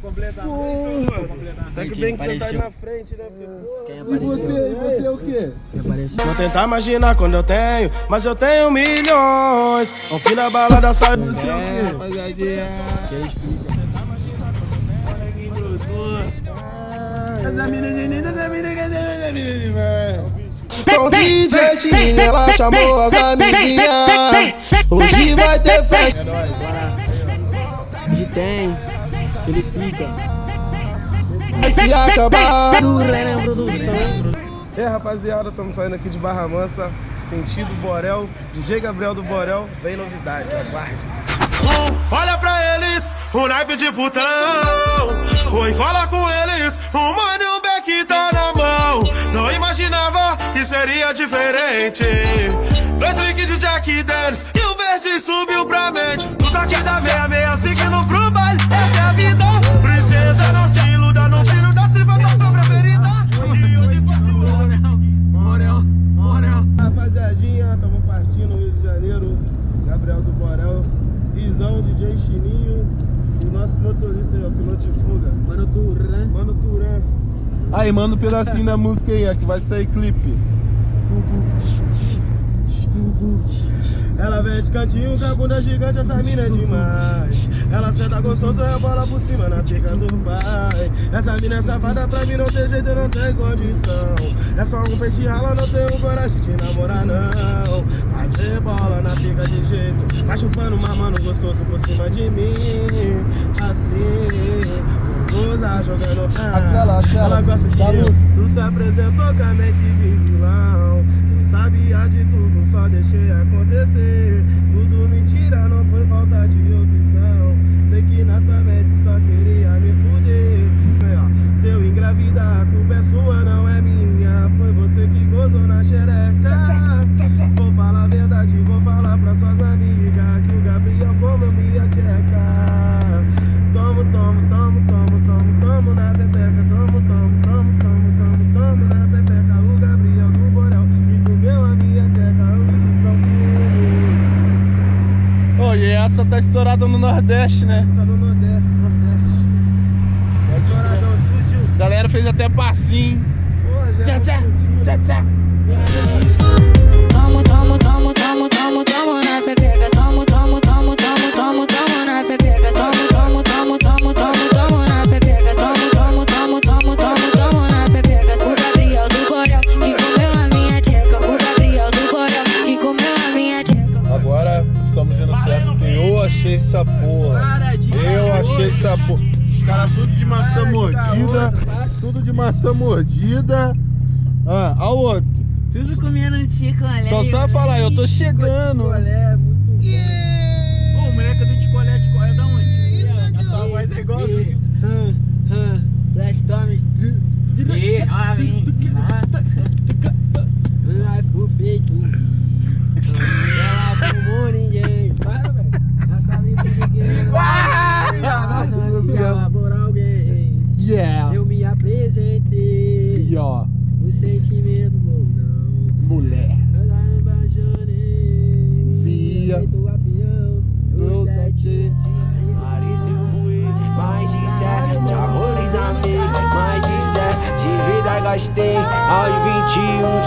completar. Porra. Tem que bem que tu tá na frente, né? Porque, E você, e você é o quê? Vou tentar imaginar quando eu tenho, mas eu tenho milhões. Um fim da balada sai. É, rapaziadinha. Essa menina, essa menina, essa menina, Com DJ ela chamou as amiguinhas. Hoje vai ter festa. Hoje tem. Ele fica. Se acabar. Produção. E aí, rapaziada, estamos saindo aqui de Barra Mansa, sentido Borel. DJ Gabriel do Borel, vem novidades, aguarde. Olha pra eles, o naipe de putão. Oi, cola com eles, o mano e o beck tá na mão. Não imaginava que seria diferente. Dois drinks de Jack Daniels e o verde subiu pra mente. Turan. Mano Turan. Aí, manda um pedacinho da música aí, ó, que vai sair clipe. Ela vem de cantinho com a bunda gigante, essa mina é demais. Ela senta gostoso, rebola por cima na pica do pai. Essa mina é safada, pra mim não tem jeito, não tem condição. É só um peixe rala, não tenho coragem de namorar não. Mas rebola na pica de jeito, tá chupando mamando gostoso por cima de mim. Assim, goza jogando aquela. Ela gosta que Tá tu se apresentou com a mente de vilão. Quem sabia de tudo, só deixei acontecer. Tudo mentira, não foi falta de opção. Sei que na tua mente só queria me fuder. É, Se eu engravidar, a culpa é sua, não é minha. Foi você que gozou na xereca. Vou falar a verdade, vou falar pra suas amigas. Que o Gabriel comeu minha tcheca. Bebeca. Tomo, tomo, tomo, tomo, tomo, tomo na bebeca. O Gabriel do Borel que comeu a minha tcheca. O Luizão que Ô, e essa tá estourada no Nordeste, né? Essa tá no Nordeste. Nordeste. Estouradão, explodiu. A galera fez até passinho. Porra, já Tchá, tchá, explodiu. tchá, tchá. Tomo, porra. Eu achei essa porra. Os caras tudo de maçã mordida. Tudo de maçã mordida. Ah, ao outro. Tudo comendo um chicolé. Só sabe falar, eu tô chegando. Chicolé, muito bom. Ô, o moleque do chicolé, chicolé é da onde? A sua voz é igualzinha. Flash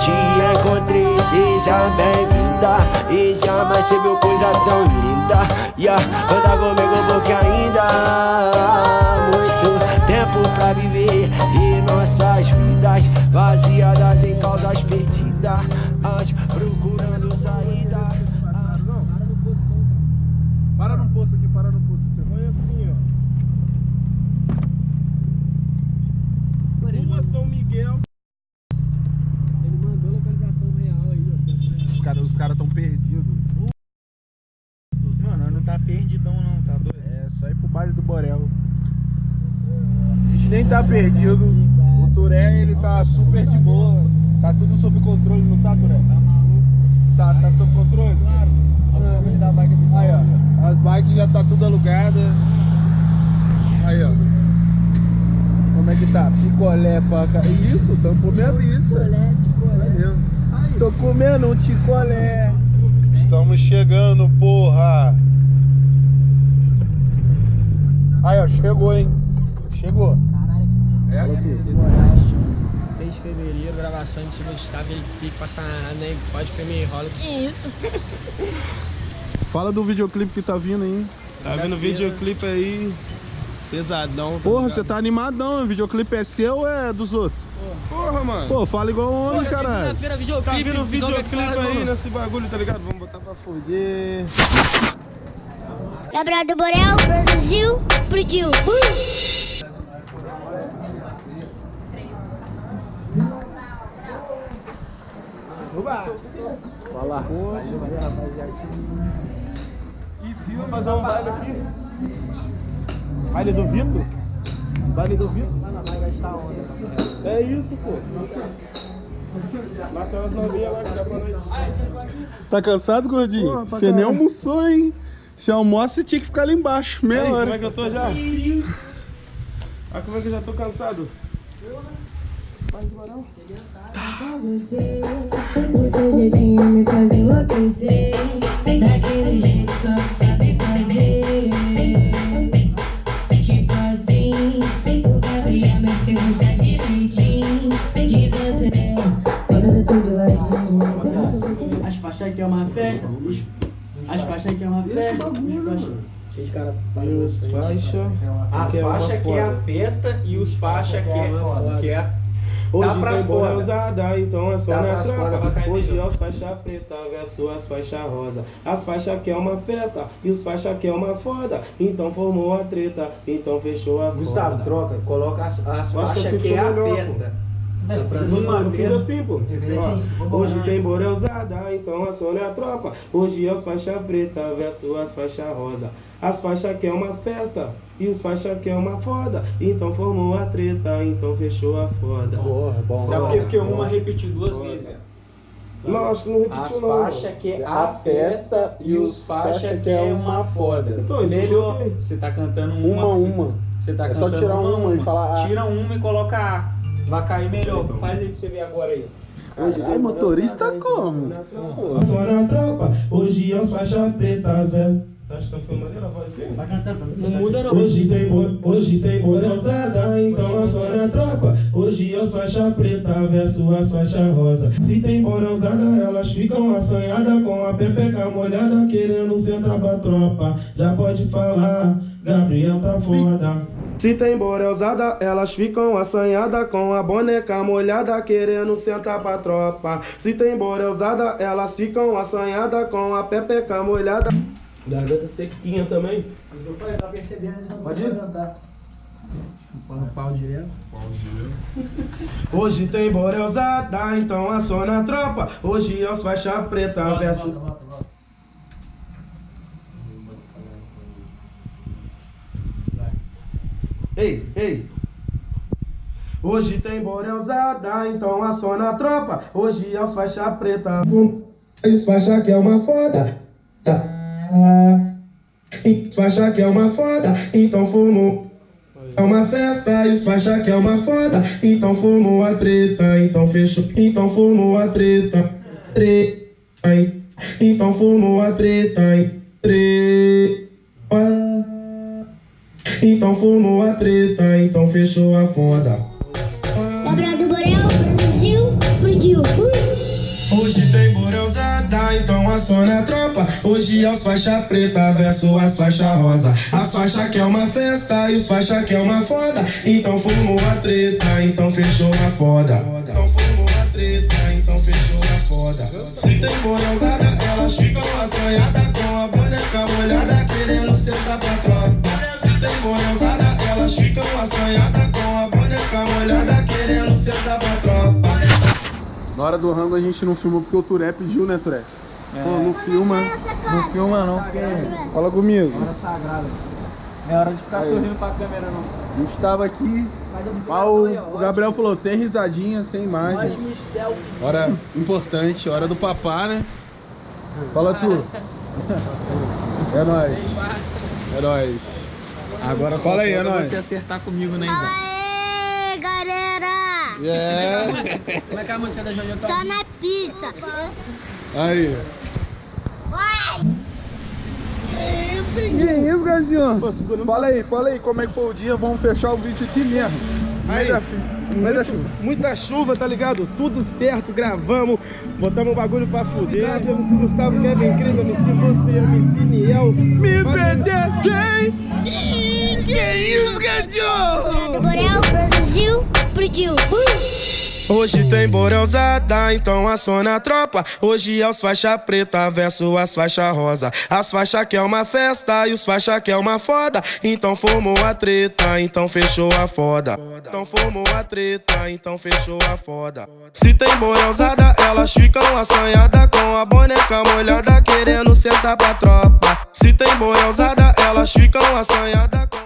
te encontrei, seja bem-vinda. E jamais você viu coisa tão linda. Yeah, anda comigo porque ainda há muito tempo pra viver. E nossas vidas vaziadas em causas perdidas, Nem tá perdido. O Turé, ele tá super de boa. Tá tudo sob controle, não tá, Turé? Tá maluco. Tá, tá sob controle? Claro. Aí, ó. As bikes já tá tudo alugadas. Aí, ó. Como é que tá? Picolé pra cá. Isso, tampou minha vista. Valeu. Tô comendo um ticolé. Estamos chegando, porra. Aí, ó, chegou, hein? Chegou. Tu. 6 de fevereiro, gravação de cima do estado, ele pique nada, né? Pode comer rola. Que isso? Fala do videoclipe que tá vindo aí. Tá vendo o videoclipe aí? Pesadão. tá Porra, você tá animadão. O videoclipe é seu ou é dos outros? Porra, mano. Pô, fala igual um homem, caralho. Segunda-feira, Tá videoclipe. vindo videoclipe aí mano. nesse bagulho, tá ligado? Vamos botar pra foder. Gabriel do Borel produziu, explodiu. Uh! Fala. Vamos fazer um baile aqui. Baile do Vitor? Baile do Vitor? Vai gastar onda. É isso, pô. Lá tem umas novinhas lá que dá pra nós. Tá cansado, gordinho? Porra, Você nem almoçou, hein? Se almoça, você tinha que ficar ali embaixo, meia Aí, como é hora. que eu tô já? Ah, como é que eu já tô cansado? Você, o seu jeitinho me faz enlouquecer. Daquele jeito só que sabe fazer. Tipo assim, o Gabriel me fez gostar direitinho. Desacelera, quando desceu de ladinho. As faixas aqui é uma festa. As faixas aqui é uma festa. Os faixas. Cheio de cara E os faixa. As que é uma faixas que é a foda. festa e os faixas que é que é Hoje Tá pras tem boné usada, então é só Tá na cair Hoje é os faixa preta versus as faixa rosa. As faixas que é uma festa e os faixa que é uma foda. Então formou a treta, então fechou a Gustavo, foda. troca, coloca as, as que faixas que, é a festa. Eu Uma fiz festa. assim, pô. fiz Ó, assim, hoje bolar. tem boré usada, então acione a tropa. Hoje é os faixa preta versus as faixa rosa. As faixas que é uma festa e os faixa que é uma foda. Então formou a treta, então fechou a foda. Porra, bom. Sabe por quê? Porque uma repetiu duas Foda. vezes, cara. Não, acho que não As repetiu não. faixas que é a festa e os faixas que é uma foda. Então, isso eu Melhor, você tá cantando uma. Uma, uma. Você tá É só cantando tirar uma e falar A. Tira uma e coloca A. Vai cair melhor. Faz aí pra você ver agora aí. Ai, motorista como? Só na tropa, hoje é os faixa pretas, velho. Você acha que tá filmando a voz assim? Vai cantando pra mim. Não muda não. Hoje tem, hoje tem morelzada, então só na tropa. Hoje é os faixa preta versus as faixa rosa. Se tem morelzada, elas ficam assanhadas com a pepeca molhada, querendo sentar pra tropa. Já pode falar, Gabriel tá foda. Se tem borelzada, elas ficam assanhadas com a boneca molhada, querendo sentar pra tropa. Se tem borelzada, elas ficam assanhadas com a pepeca molhada. Garganta sequinha também. Eu falei, tá percebendo, não Pode cantar. Põe no pau direto. Hoje tem borelzada, então aciona a tropa. Hoje é os faixa preta versus. Ei, ei. Hoje tem borelzada, então aciona a tropa. Hoje é os faixa preta. Os faixa que é uma foda. Tá. Faixa que é uma foda, então fumo. É uma festa os faixa que é uma foda. Então formou a treta, então fechou. Então formou a treta. Treta. Então formou a treta. Treta. Então formou a treta, então fechou a foda. Gabriel do Borel produziu, explodiu. Uh! Hoje tem borelzada, então aciona a tropa. Hoje é os faixa preta versus as faixa rosa. As faixa que é uma festa e os faixa que é uma foda. Então formou a treta, então fechou a foda. Então formou a treta, então fechou a foda. Se tem borelzada, elas ficam assanhadas com a boneca molhada, querendo sentar pra tropa. Elas ficam assanhadas com a boneca molhada, querendo sentar pra tropa. Na hora do rango a gente não filmou porque o Turé pediu, né, Turé? Pô, não filma. Não filma não, porque é Fala comigo. hora sagrada. Não é hora de ficar Aí. sorrindo pra câmera não. A gente tava aqui. O, o Gabriel falou, sem risadinha, sem imagens. Hora importante, hora do papá, né? Fala tu. É nóis. É nóis. Agora só Fala aí, é você acertar comigo, né, Isa? Aê, galera! É. Como é que é a música da Jojo Só na pizza. Aí. Vai! Que isso, grandinho. Pô, segura- Fala aí, fala aí como é que foi o dia. Vamos fechar o vídeo aqui mesmo. Aí, da chuva. muito, muita chuva, tá ligado? Tudo certo, gravamos, botamos o bagulho pra fuder. MC Gustavo, Kevin Cris, MC Lucy, MC Niel. Me PDT! Que isso, grandinho? Borel produziu, produziu. Hoje tem borelzada, então aciona a tropa. Hoje é os faixa preta versus as faixa rosa. As faixa que é uma festa e os faixa que é uma foda. Então formou a treta, então fechou a foda. Então formou a treta, então fechou a foda. Se tem borelzada, elas ficam assanhadas com a boneca molhada, querendo sentar pra tropa. Se tem borelzada, elas ficam assanhadas com